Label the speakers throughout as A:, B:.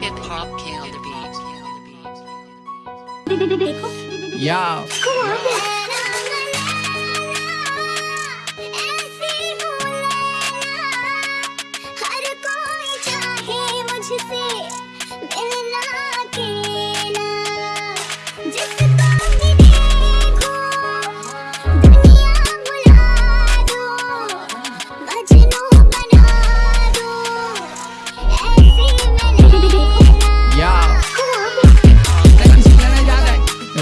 A: Hip hop killed the beat.
B: Yeah. Come on.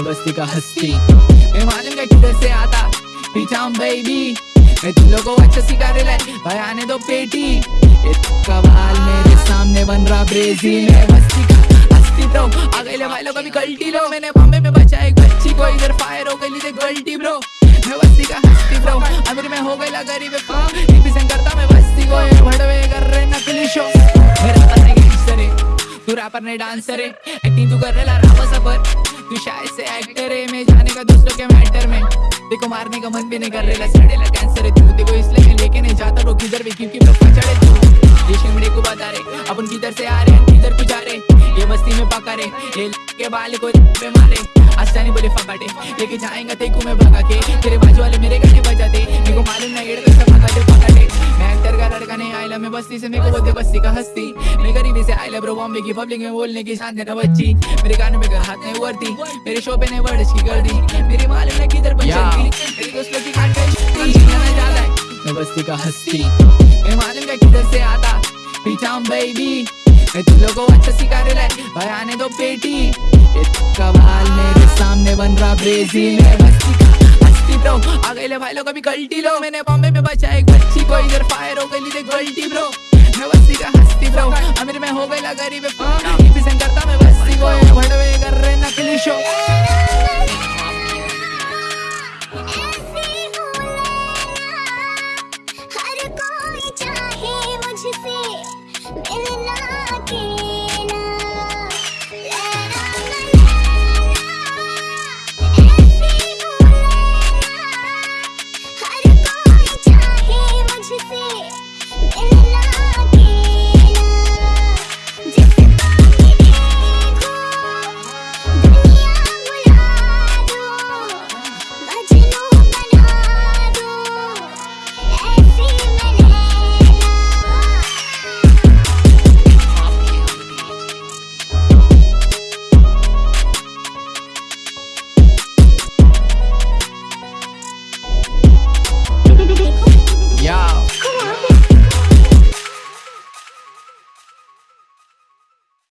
B: बस्ती का हस्ती। मैं मालूम है किधर से आता। पीछा हूँ बेबी मैं तुम लोगों को अच्छा सिखा रहे भाई, आने दो पेटी। ये कमाल मेरे सामने बन रहा ब्रेजी मैं बस्ती का हस्ती ब्रो आ गए ले भाई लोग अभी गलती लो। मैंने बॉम्बे में बचा एक बच्ची को। इधर फायर हो गई थी गलती ब्रो मैं बस्ती का हस्ती ब्रो अमीर में हो गई गरीब रिप्रेजेंट करता मैं बस्ती को ये भड़वे कर रहे नकली शो मेरा करने गैंगस्टर है तू रैपर नहीं डांसर है। एक्टिंग तू कर रहा रामा सफ़र तू शायद से एक्टर है। मैं जाने का दूसरों के मैटर में? देखो मारने का मन भी नहीं कर रहा सड़ेला कैंसर है तू। देखो इसलिए मैं लेके नहीं जाता रो किधर भी, क्योंकि चढ़े तू। ये शिमड़े को बता रहे, अपन किधर से आ रहे, किधर को जा रहे? ये बस्ती में पका रहे, ये के बाल को पे मारे। आसानी बोले फकाटे लेके जाएँगा तेको मैं भगा के। तेरे बाजू वाले मेरे गाड़ी बजाते, मेरे को मालूम नहीं बस्ती से मेरे को बोलते बस्ती का हस्ती। मैं गरीबी से आयला ब्रो बॉम्बे की पब्लिक में बोलने की शान देना बच्ची। मेरे गाने में हाथ नहीं वर्दी मेरे शो पे नहीं वर्ड्स की कर दी। मेरी मालूम है किधर बचती मेरी दोस्तों की है मैं बस्ती का हस्ती। मैं मालूम है किधर से आता? पीछा बेबी मैं तुम लोगों को अच्छा सिखा रहे लाई भाई आने दो पेटी। ये कमाल मेरे सामने बन रहा ब्रेजी मैं। बस्ती हट रहा आ गए ले भाई लोग अभी गलती लो। मैंने बॉम्बे में बचा एक बच्ची को इधर फायर हो गई गलती ब्रो मैं बस्ती का हस्ती ब्रो अमीर मैं हो गई ला गरीब। हाँ। करता मैं बस्ती को भड़वे कर